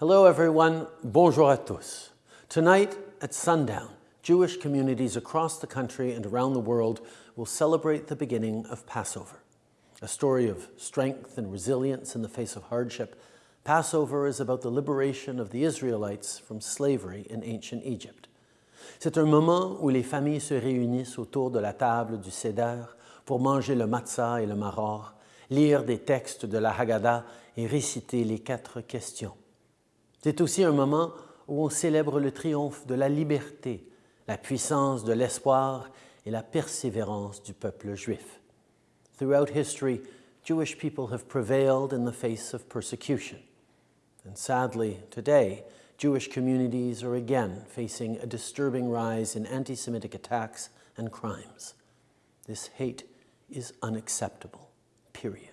Hello everyone, bonjour à tous. Tonight at sundown, Jewish communities across the country and around the world will celebrate the beginning of Passover. A story of strength and resilience in the face of hardship, Passover is about the liberation of the Israelites from slavery in ancient Egypt. C'est un moment où les familles se réunissent autour de la table du Seder pour manger le matzah et le maror, lire des textes de la Haggadah et réciter les quatre questions. C'est aussi un moment où on célèbre le triomphe de la liberté, la puissance de l'espoir et la persévérance du peuple juif. Throughout history, Jewish people have prevailed in the face of persecution. And sadly, today, Jewish communities are again facing a disturbing rise in anti-Semitic attacks and crimes. This hate is unacceptable, period.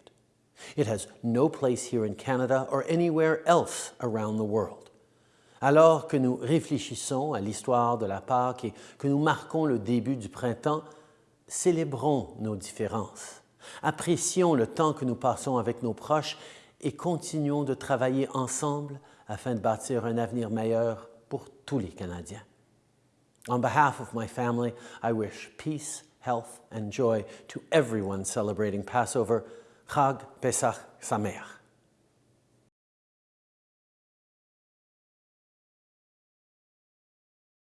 It has no place here in Canada or anywhere else around the world. Alors que nous réfléchissons à l'histoire de la Pâque et que nous marquons le début du printemps, célébrons nos différences. Apprécions le temps que nous passons avec nos proches et continuons de travailler ensemble afin de bâtir un avenir meilleur pour tous les Canadiens. On behalf of my family, I wish peace, health and joy to everyone celebrating Passover חג פסח שמח.